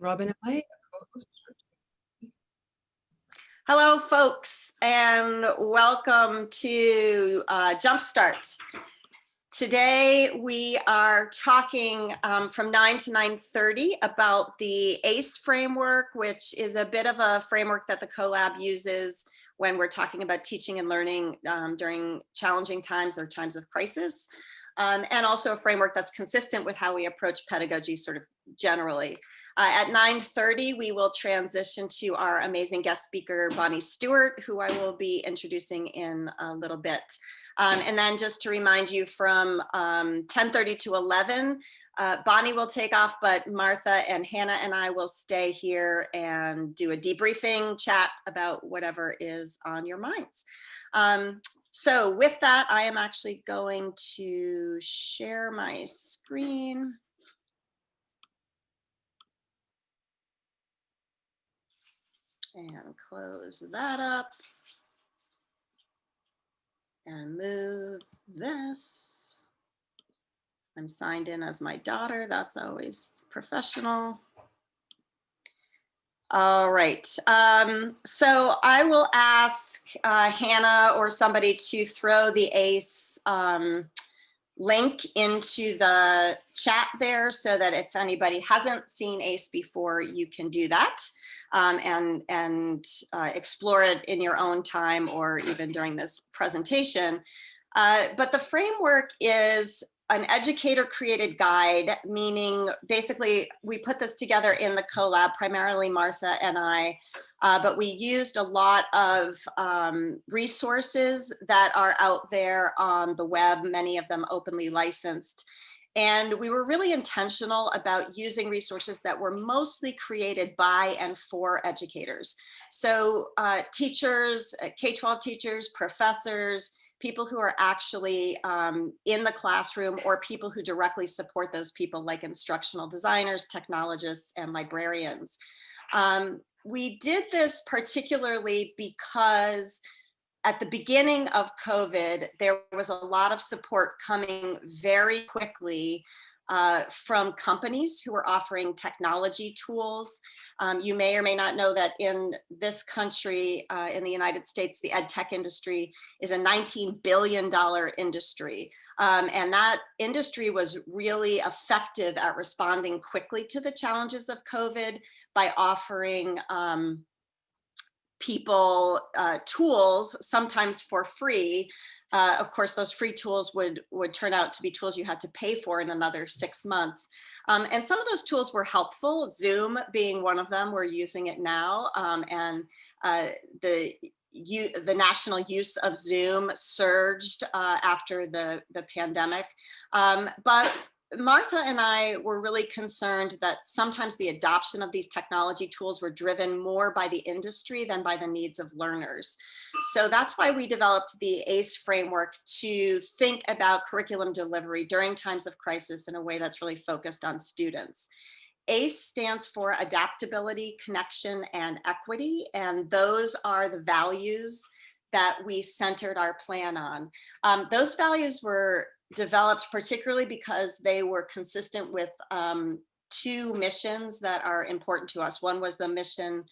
Robin, am I? Hello, folks, and welcome to uh, Jumpstart. Today, we are talking um, from 9 to 9.30 about the ACE framework, which is a bit of a framework that the CoLab uses when we're talking about teaching and learning um, during challenging times or times of crisis, um, and also a framework that's consistent with how we approach pedagogy sort of generally. Uh, at 9.30, we will transition to our amazing guest speaker, Bonnie Stewart, who I will be introducing in a little bit. Um, and then just to remind you from 10.30 um, to 11, uh, Bonnie will take off, but Martha and Hannah and I will stay here and do a debriefing chat about whatever is on your minds. Um, so with that, I am actually going to share my screen. And close that up and move this. I'm signed in as my daughter. That's always professional. All right. Um, so I will ask uh, Hannah or somebody to throw the ACE um, link into the chat there so that if anybody hasn't seen ACE before, you can do that um, and, and uh, explore it in your own time or even during this presentation. Uh, but the framework is an educator created guide, meaning basically we put this together in the CoLab, primarily Martha and I, uh, but we used a lot of um, resources that are out there on the web, many of them openly licensed. And we were really intentional about using resources that were mostly created by and for educators. So uh, teachers, uh, K-12 teachers, professors, people who are actually um, in the classroom or people who directly support those people like instructional designers, technologists, and librarians. Um, we did this particularly because at the beginning of COVID, there was a lot of support coming very quickly uh, from companies who were offering technology tools. Um, you may or may not know that in this country, uh, in the United States, the ed tech industry is a $19 billion industry. Um, and that industry was really effective at responding quickly to the challenges of COVID by offering um, people uh, tools, sometimes for free. Uh, of course, those free tools would, would turn out to be tools you had to pay for in another six months. Um, and some of those tools were helpful, Zoom being one of them, we're using it now. Um, and uh, the you, the national use of Zoom surged uh, after the, the pandemic. Um, but Martha and I were really concerned that sometimes the adoption of these technology tools were driven more by the industry than by the needs of learners. So that's why we developed the ACE framework to think about curriculum delivery during times of crisis in a way that's really focused on students. ACE stands for adaptability, connection, and equity, and those are the values that we centered our plan on. Um, those values were developed particularly because they were consistent with um, two missions that are important to us. One was the mission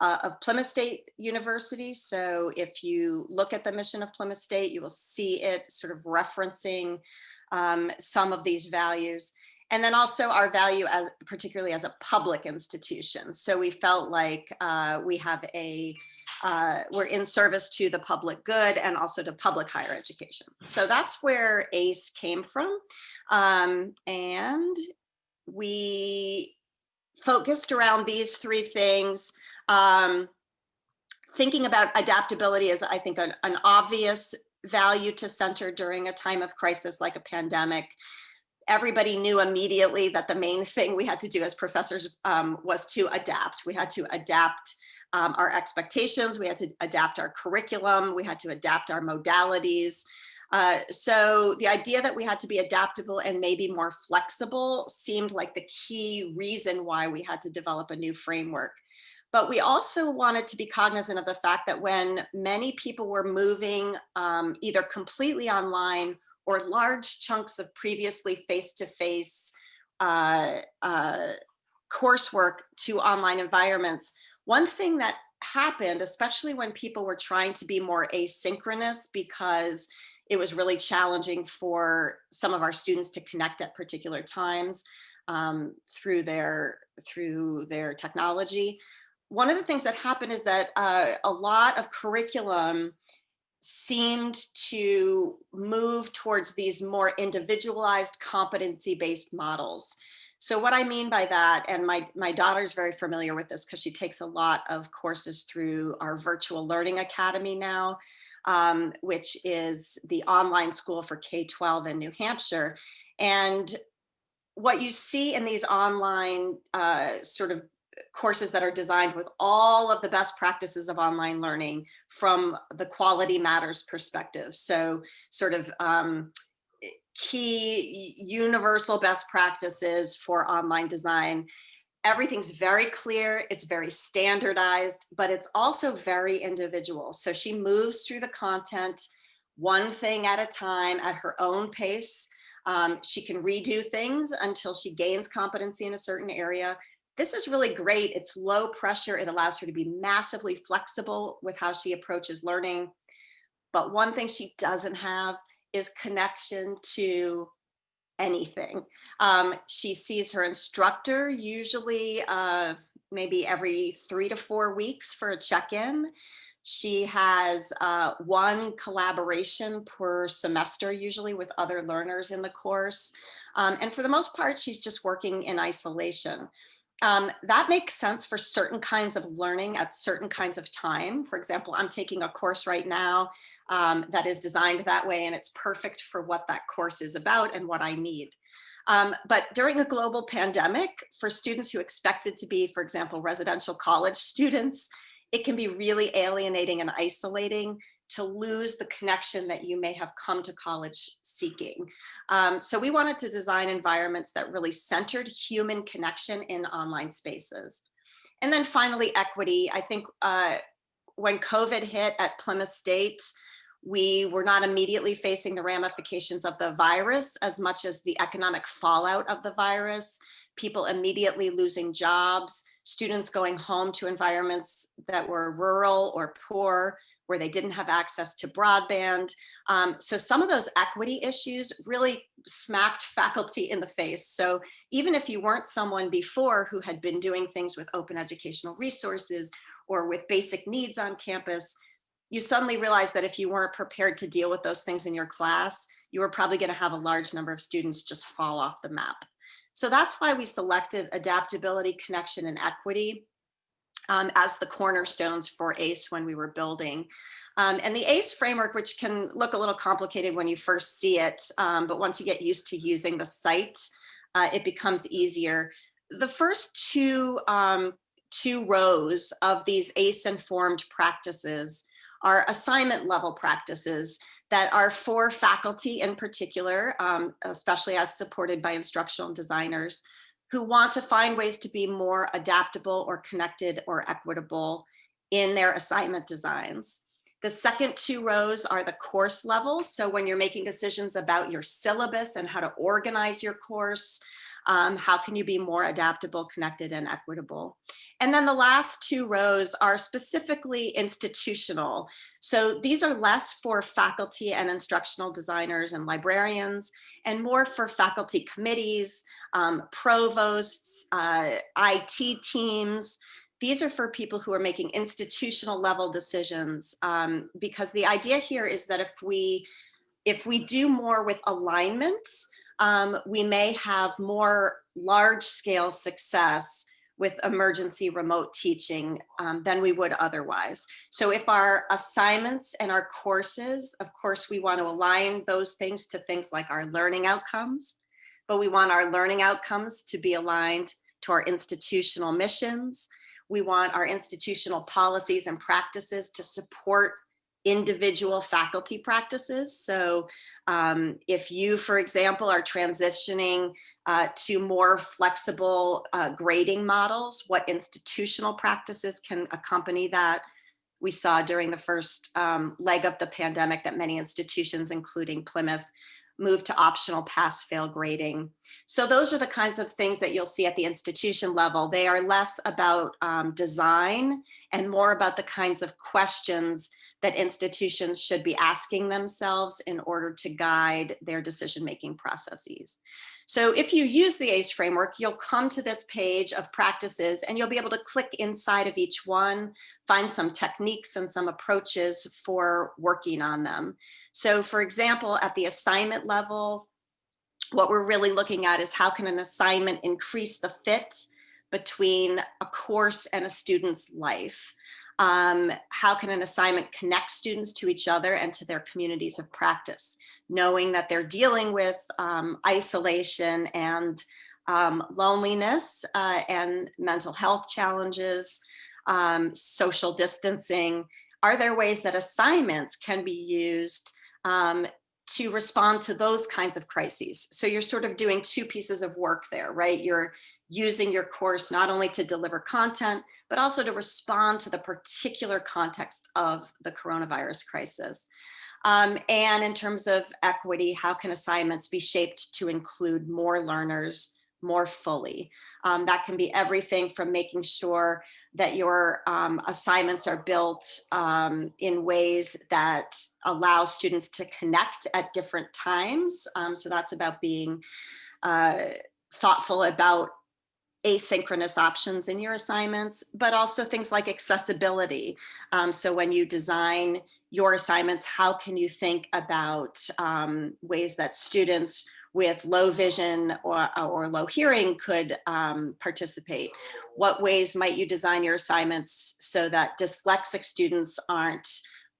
uh, of Plymouth State University. So if you look at the mission of Plymouth State, you will see it sort of referencing um, some of these values. And then also our value as particularly as a public institution. So we felt like uh, we have a uh, we're in service to the public good and also to public higher education. So that's where ACE came from. Um, and we focused around these three things. Um, thinking about adaptability is, I think, an, an obvious value to center during a time of crisis like a pandemic everybody knew immediately that the main thing we had to do as professors um, was to adapt. We had to adapt um, our expectations, we had to adapt our curriculum, we had to adapt our modalities. Uh, so the idea that we had to be adaptable and maybe more flexible seemed like the key reason why we had to develop a new framework. But we also wanted to be cognizant of the fact that when many people were moving um, either completely online or large chunks of previously face-to-face -face, uh, uh, coursework to online environments. One thing that happened, especially when people were trying to be more asynchronous because it was really challenging for some of our students to connect at particular times um, through their through their technology. One of the things that happened is that uh, a lot of curriculum seemed to move towards these more individualized competency-based models. So what I mean by that, and my, my daughter's very familiar with this because she takes a lot of courses through our virtual learning academy now, um, which is the online school for K-12 in New Hampshire. And what you see in these online uh, sort of courses that are designed with all of the best practices of online learning from the quality matters perspective. So sort of um, key universal best practices for online design. Everything's very clear, it's very standardized, but it's also very individual. So she moves through the content one thing at a time at her own pace. Um, she can redo things until she gains competency in a certain area. This is really great. It's low pressure. It allows her to be massively flexible with how she approaches learning. But one thing she doesn't have is connection to anything. Um, she sees her instructor usually uh, maybe every three to four weeks for a check-in. She has uh, one collaboration per semester, usually with other learners in the course. Um, and for the most part, she's just working in isolation. Um, that makes sense for certain kinds of learning at certain kinds of time. For example, I'm taking a course right now um, that is designed that way and it's perfect for what that course is about and what I need. Um, but during a global pandemic, for students who expected to be, for example, residential college students, it can be really alienating and isolating to lose the connection that you may have come to college seeking. Um, so we wanted to design environments that really centered human connection in online spaces. And then finally, equity. I think uh, when COVID hit at Plymouth State, we were not immediately facing the ramifications of the virus as much as the economic fallout of the virus, people immediately losing jobs, students going home to environments that were rural or poor, where they didn't have access to broadband. Um, so some of those equity issues really smacked faculty in the face. So even if you weren't someone before who had been doing things with open educational resources or with basic needs on campus, you suddenly realized that if you weren't prepared to deal with those things in your class, you were probably gonna have a large number of students just fall off the map. So that's why we selected adaptability, connection, and equity um, as the cornerstones for ACE when we were building. Um, and the ACE framework, which can look a little complicated when you first see it, um, but once you get used to using the site, uh, it becomes easier. The first two, um, two rows of these ACE informed practices are assignment level practices that are for faculty in particular, um, especially as supported by instructional designers who want to find ways to be more adaptable or connected or equitable in their assignment designs. The second two rows are the course levels. So when you're making decisions about your syllabus and how to organize your course, um, how can you be more adaptable, connected, and equitable? And then the last two rows are specifically institutional. So these are less for faculty and instructional designers and librarians and more for faculty committees, um, provosts, uh, IT teams. These are for people who are making institutional level decisions um, because the idea here is that if we if we do more with alignment, um, we may have more large scale success with emergency remote teaching um, than we would otherwise. So if our assignments and our courses, of course, we want to align those things to things like our learning outcomes, but we want our learning outcomes to be aligned to our institutional missions. We want our institutional policies and practices to support individual faculty practices. So um, if you, for example, are transitioning uh, to more flexible uh, grading models, what institutional practices can accompany that? We saw during the first um, leg of the pandemic that many institutions, including Plymouth, moved to optional pass-fail grading. So those are the kinds of things that you'll see at the institution level. They are less about um, design and more about the kinds of questions that institutions should be asking themselves in order to guide their decision-making processes. So if you use the ACE framework, you'll come to this page of practices and you'll be able to click inside of each one, find some techniques and some approaches for working on them. So for example, at the assignment level, what we're really looking at is how can an assignment increase the fit between a course and a student's life. Um, how can an assignment connect students to each other and to their communities of practice, knowing that they're dealing with um, isolation and um, loneliness uh, and mental health challenges, um, social distancing. Are there ways that assignments can be used um, to respond to those kinds of crises. So you're sort of doing two pieces of work there, right? You're using your course not only to deliver content, but also to respond to the particular context of the coronavirus crisis. Um, and in terms of equity, how can assignments be shaped to include more learners more fully. Um, that can be everything from making sure that your um, assignments are built um, in ways that allow students to connect at different times. Um, so that's about being uh, thoughtful about asynchronous options in your assignments, but also things like accessibility. Um, so when you design your assignments, how can you think about um, ways that students with low vision or, or low hearing could um, participate? What ways might you design your assignments so that dyslexic students aren't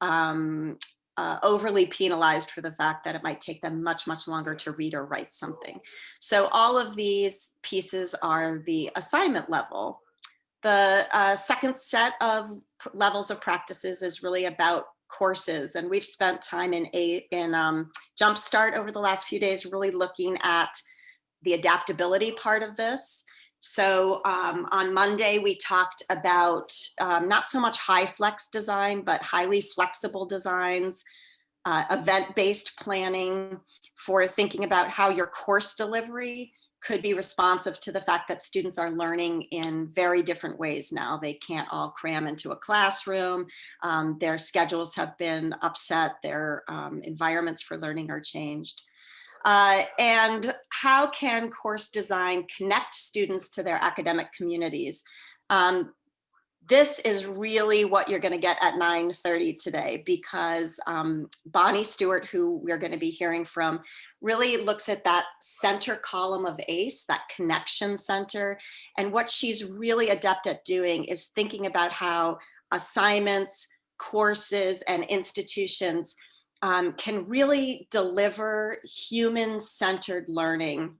um, uh, overly penalized for the fact that it might take them much, much longer to read or write something. So all of these pieces are the assignment level. The uh, second set of levels of practices is really about courses and we've spent time in a in um, Jumpstart over the last few days really looking at the adaptability part of this. So um, on Monday, we talked about um, not so much HyFlex design, but highly flexible designs, uh, event-based planning for thinking about how your course delivery could be responsive to the fact that students are learning in very different ways now. They can't all cram into a classroom. Um, their schedules have been upset. Their um, environments for learning are changed. Uh, and how can course design connect students to their academic communities? Um, this is really what you're going to get at 9.30 today because um, Bonnie Stewart, who we're going to be hearing from, really looks at that center column of ACE, that connection center. And what she's really adept at doing is thinking about how assignments, courses, and institutions um, can really deliver human-centered learning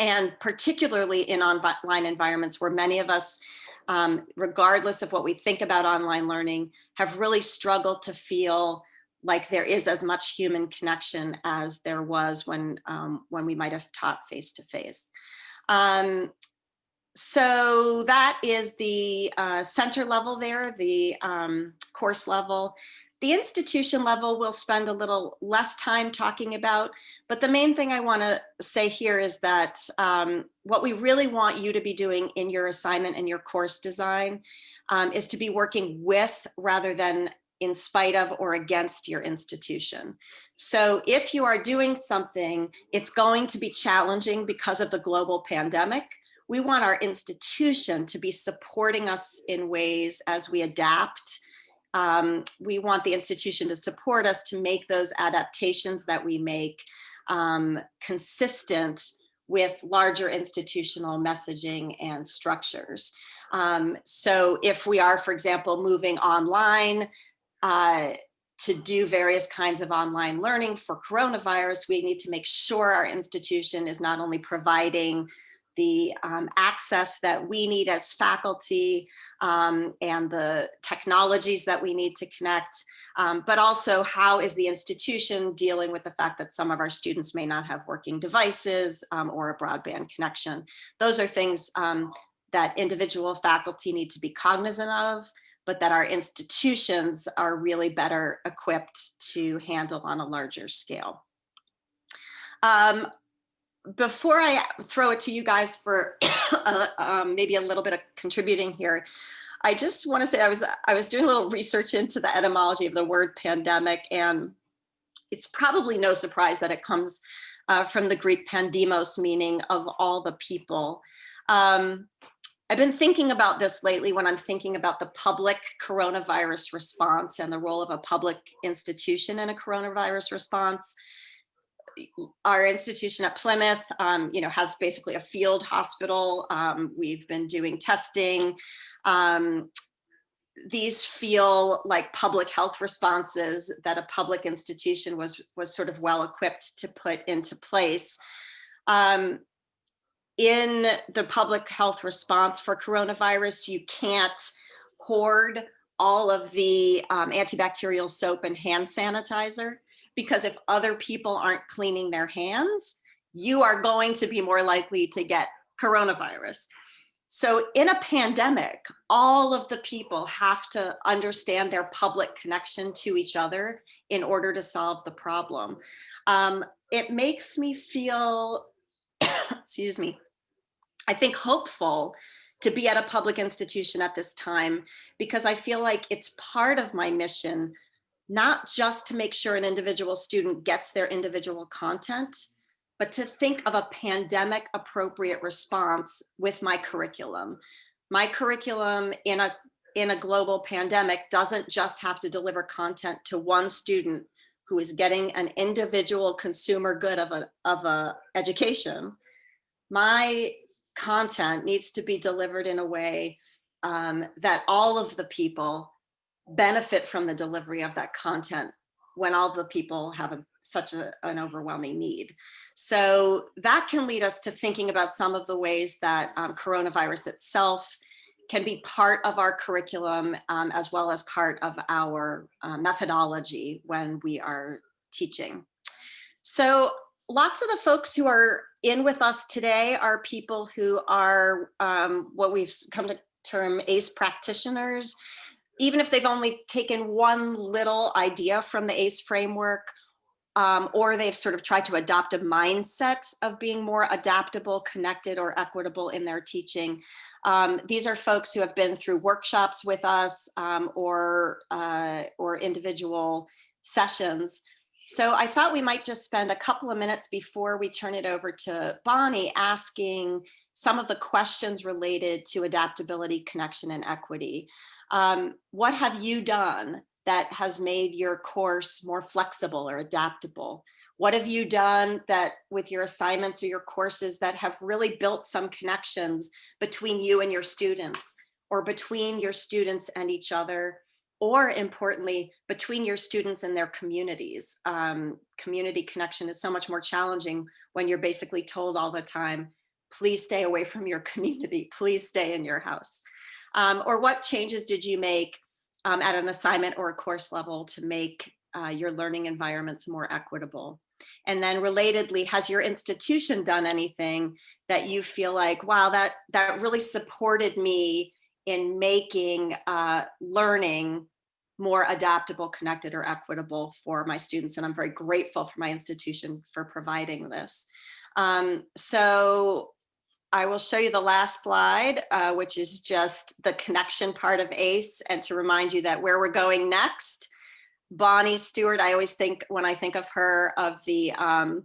and particularly in online environments where many of us um, regardless of what we think about online learning, have really struggled to feel like there is as much human connection as there was when, um, when we might have taught face to face. Um, so that is the uh, center level there, the um, course level. The institution level we'll spend a little less time talking about, but the main thing I want to say here is that um, what we really want you to be doing in your assignment and your course design um, is to be working with rather than in spite of or against your institution. So if you are doing something, it's going to be challenging because of the global pandemic. We want our institution to be supporting us in ways as we adapt um, we want the institution to support us to make those adaptations that we make um, consistent with larger institutional messaging and structures. Um, so if we are, for example, moving online uh, to do various kinds of online learning for coronavirus, we need to make sure our institution is not only providing the um, access that we need as faculty um, and the technologies that we need to connect, um, but also how is the institution dealing with the fact that some of our students may not have working devices um, or a broadband connection. Those are things um, that individual faculty need to be cognizant of, but that our institutions are really better equipped to handle on a larger scale. Um, before I throw it to you guys for uh, um, maybe a little bit of contributing here, I just want to say I was I was doing a little research into the etymology of the word pandemic, and it's probably no surprise that it comes uh, from the Greek pandemos, meaning of all the people. Um, I've been thinking about this lately when I'm thinking about the public coronavirus response and the role of a public institution in a coronavirus response. Our institution at Plymouth, um, you know, has basically a field hospital. Um, we've been doing testing. Um, these feel like public health responses that a public institution was was sort of well equipped to put into place. Um, in the public health response for coronavirus, you can't hoard all of the um, antibacterial soap and hand sanitizer because if other people aren't cleaning their hands, you are going to be more likely to get coronavirus. So in a pandemic, all of the people have to understand their public connection to each other in order to solve the problem. Um, it makes me feel, excuse me, I think hopeful to be at a public institution at this time because I feel like it's part of my mission, not just to make sure an individual student gets their individual content, but to think of a pandemic appropriate response with my curriculum. My curriculum in a in a global pandemic doesn't just have to deliver content to one student who is getting an individual consumer good of a of a education. My content needs to be delivered in a way um, that all of the people benefit from the delivery of that content when all the people have a, such a, an overwhelming need. So that can lead us to thinking about some of the ways that um, coronavirus itself can be part of our curriculum um, as well as part of our uh, methodology when we are teaching. So lots of the folks who are in with us today are people who are um, what we've come to term ACE practitioners. Even if they've only taken one little idea from the ACE framework, um, or they've sort of tried to adopt a mindset of being more adaptable, connected, or equitable in their teaching. Um, these are folks who have been through workshops with us um, or, uh, or individual sessions so I thought we might just spend a couple of minutes before we turn it over to Bonnie asking some of the questions related to adaptability, connection, and equity. Um, what have you done that has made your course more flexible or adaptable? What have you done that with your assignments or your courses that have really built some connections between you and your students or between your students and each other or importantly, between your students and their communities. Um, community connection is so much more challenging when you're basically told all the time, please stay away from your community, please stay in your house. Um, or what changes did you make um, at an assignment or a course level to make uh, your learning environments more equitable? And then relatedly, has your institution done anything that you feel like, wow, that, that really supported me in making uh, learning more adaptable, connected, or equitable for my students. And I'm very grateful for my institution for providing this. Um, so I will show you the last slide, uh, which is just the connection part of ACE and to remind you that where we're going next, Bonnie Stewart, I always think when I think of her of the um,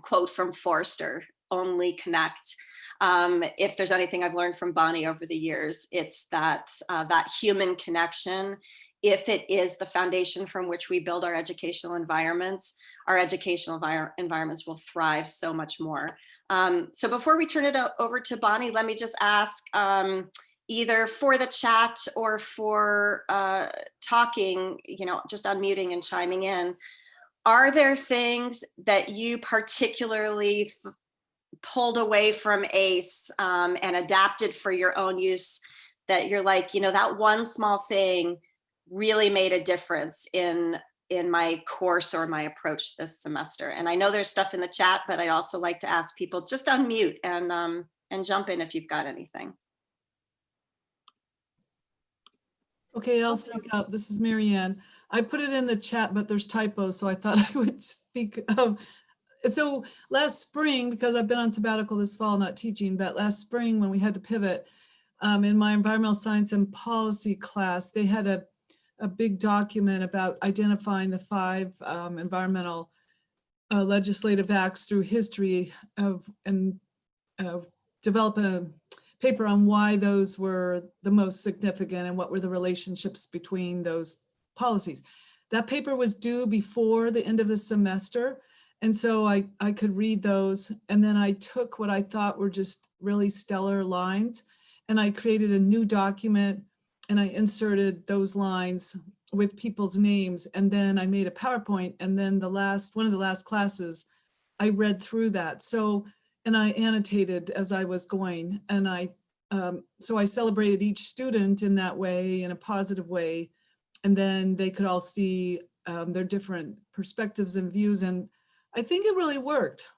quote from Forster, only connect. Um, if there's anything I've learned from Bonnie over the years, it's that uh, that human connection, if it is the foundation from which we build our educational environments, our educational environments will thrive so much more. Um, so before we turn it over to Bonnie, let me just ask um, either for the chat or for uh, talking, you know, just unmuting and chiming in, are there things that you particularly pulled away from ACE um, and adapted for your own use that you're like, you know, that one small thing really made a difference in in my course or my approach this semester. And I know there's stuff in the chat, but I'd also like to ask people just unmute and um, and jump in if you've got anything. Okay, I'll speak up. This is Marianne. I put it in the chat, but there's typos, so I thought I would speak. Um, So last spring, because I've been on sabbatical this fall, not teaching, but last spring when we had to pivot, um, in my environmental science and policy class, they had a, a big document about identifying the five um, environmental uh, legislative acts through history of, and uh, develop a paper on why those were the most significant and what were the relationships between those policies. That paper was due before the end of the semester. And so I, I could read those. And then I took what I thought were just really stellar lines and I created a new document and I inserted those lines with people's names. And then I made a PowerPoint. And then the last, one of the last classes, I read through that. So, and I annotated as I was going. And I, um, so I celebrated each student in that way, in a positive way. And then they could all see um, their different perspectives and views. And I think it really worked.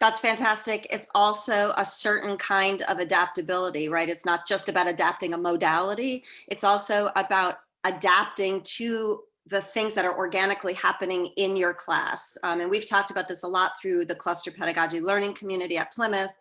That's fantastic. It's also a certain kind of adaptability, right? It's not just about adapting a modality. It's also about adapting to the things that are organically happening in your class. Um, and we've talked about this a lot through the cluster pedagogy learning community at Plymouth.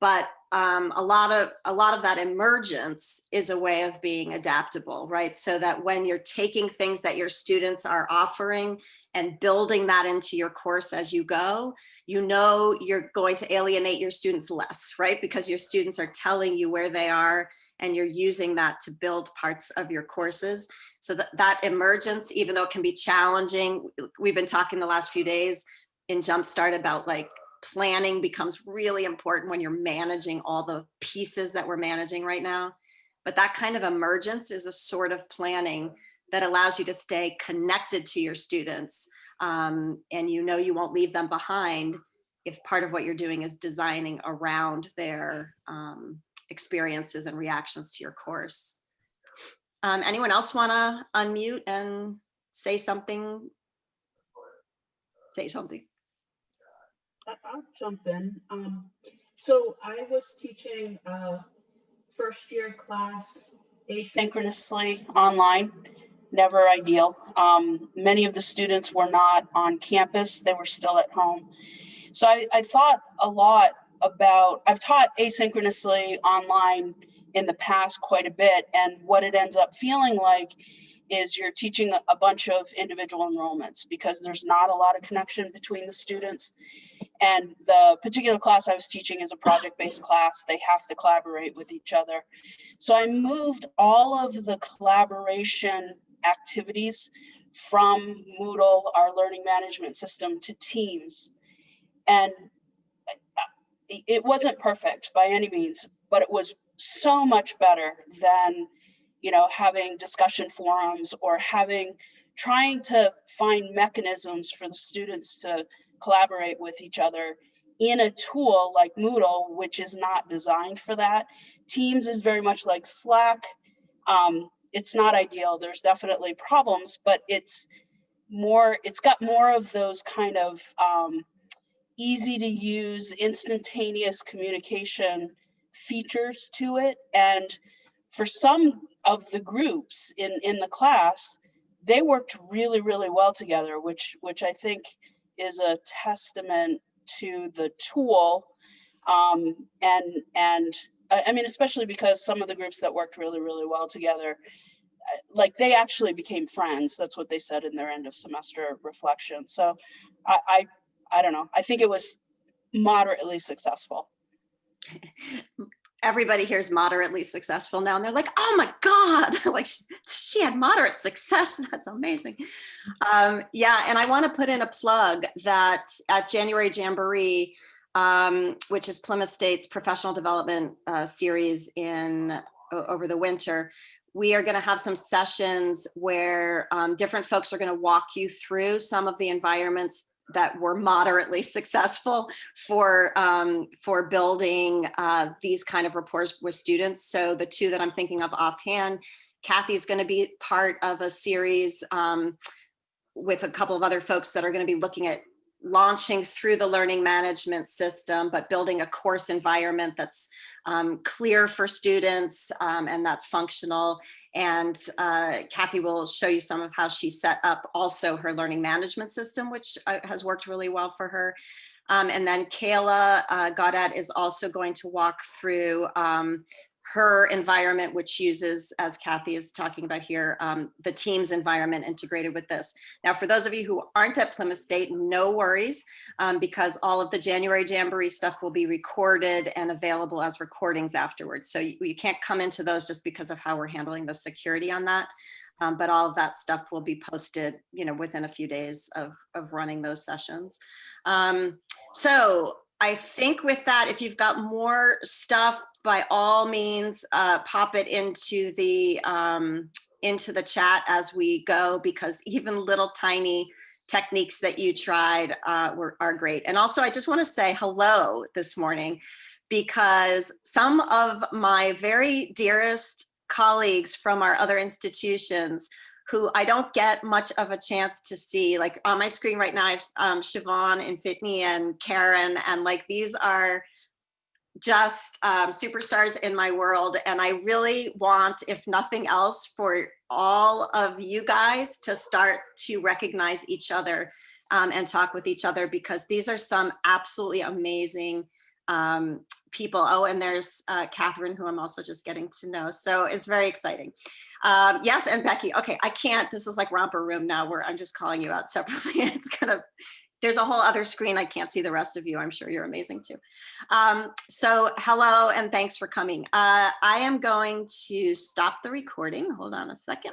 But um, a lot of a lot of that emergence is a way of being adaptable, right? So that when you're taking things that your students are offering and building that into your course as you go, you know you're going to alienate your students less, right? Because your students are telling you where they are and you're using that to build parts of your courses. So that, that emergence, even though it can be challenging, we've been talking the last few days in Jumpstart about like planning becomes really important when you're managing all the pieces that we're managing right now. But that kind of emergence is a sort of planning that allows you to stay connected to your students um, and you know you won't leave them behind if part of what you're doing is designing around their um, experiences and reactions to your course. Um, anyone else want to unmute and say something? Say something. I'll jump in. Um, so I was teaching a first year class asynchronously online never ideal. Um, many of the students were not on campus, they were still at home. So I, I thought a lot about, I've taught asynchronously online in the past quite a bit, and what it ends up feeling like is you're teaching a bunch of individual enrollments because there's not a lot of connection between the students. And the particular class I was teaching is a project-based class. They have to collaborate with each other. So I moved all of the collaboration activities from Moodle, our learning management system, to Teams. And it wasn't perfect by any means, but it was so much better than, you know, having discussion forums or having, trying to find mechanisms for the students to collaborate with each other in a tool like Moodle, which is not designed for that. Teams is very much like Slack. Um, it's not ideal. There's definitely problems, but it's more, it's got more of those kind of um, easy to use, instantaneous communication features to it. And for some of the groups in, in the class, they worked really, really well together, which, which I think is a testament to the tool um, and, and I mean, especially because some of the groups that worked really, really well together, uh, like they actually became friends. That's what they said in their end of semester reflection. So I, I, I don't know. I think it was moderately successful. Everybody here is moderately successful now, and they're like, "Oh my God!" like she had moderate success. That's amazing. Um, yeah, and I want to put in a plug that at January Jamboree, um, which is Plymouth State's professional development uh, series in over the winter. We are going to have some sessions where um, different folks are going to walk you through some of the environments that were moderately successful for um, for building uh, these kind of rapports with students. So the two that I'm thinking of offhand, Kathy's going to be part of a series um, with a couple of other folks that are going to be looking at launching through the learning management system, but building a course environment that's um, clear for students um, and that's functional. And uh, Kathy will show you some of how she set up also her learning management system, which uh, has worked really well for her. Um, and then Kayla uh, Gaudet is also going to walk through um, her environment, which uses, as Kathy is talking about here, um, the Teams environment integrated with this. Now, for those of you who aren't at Plymouth State, no worries, um, because all of the January Jamboree stuff will be recorded and available as recordings afterwards. So you, you can't come into those just because of how we're handling the security on that. Um, but all of that stuff will be posted, you know, within a few days of, of running those sessions. Um, so I think with that, if you've got more stuff, by all means, uh, pop it into the um, into the chat as we go, because even little tiny techniques that you tried uh, were are great. And also, I just want to say hello this morning, because some of my very dearest colleagues from our other institutions who I don't get much of a chance to see. Like on my screen right now, I have um, Siobhan and Fitney and Karen, and like these are just um, superstars in my world. And I really want, if nothing else, for all of you guys to start to recognize each other um, and talk with each other because these are some absolutely amazing um, people. Oh, and there's uh, Catherine, who I'm also just getting to know. So it's very exciting. Um, yes, and Becky, okay, I can't, this is like romper room now where I'm just calling you out separately. It's gonna, there's a whole other screen. I can't see the rest of you. I'm sure you're amazing too. Um, so hello and thanks for coming. Uh, I am going to stop the recording. Hold on a second.